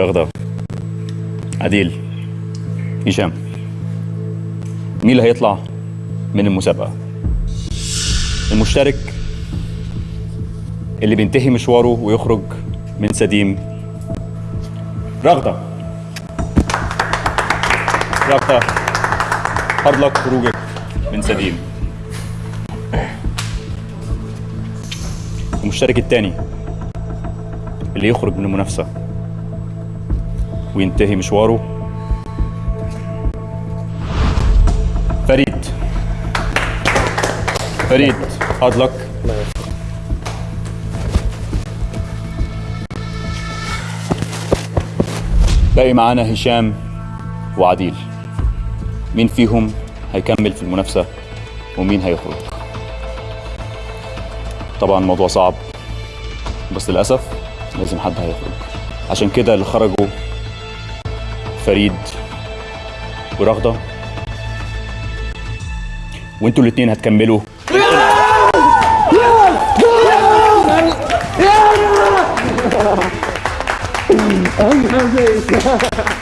رغدة عديل. هشام. مين اللي هيطلع من المسابقة؟ المشترك اللي بينتهي مشواره ويخرج من سديم. رغدة. رغدة. فضلك خروجك من سديم. المشترك الثاني اللي يخرج من المنافسة. وينتهي مشواره. فريد. فريد فضلك باقي معانا هشام وعديل. مين فيهم هيكمل في المنافسة ومين هيخرج؟ طبعا الموضوع صعب بس للأسف لازم حد هيخرج. عشان كده اللي خرجوا فريد ورغدة. وانتوا الاتنين هتكملوا.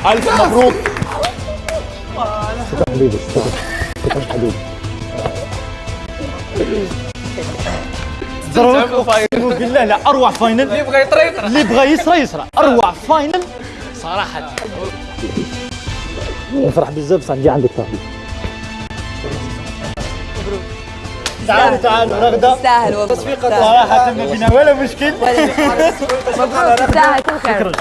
ألف مبروك. بالله لا أروع فاينل. اللي يبغى يطري. اللي يبغى يسرى يسرى. أروع فاينل. صراحة. نفرح بزاف صح نجي عندك فهمي تعالوا تعالوا رغده تستاهل والله صراحة ما فينا ولا مشكل مبروك تستاهل كل خير.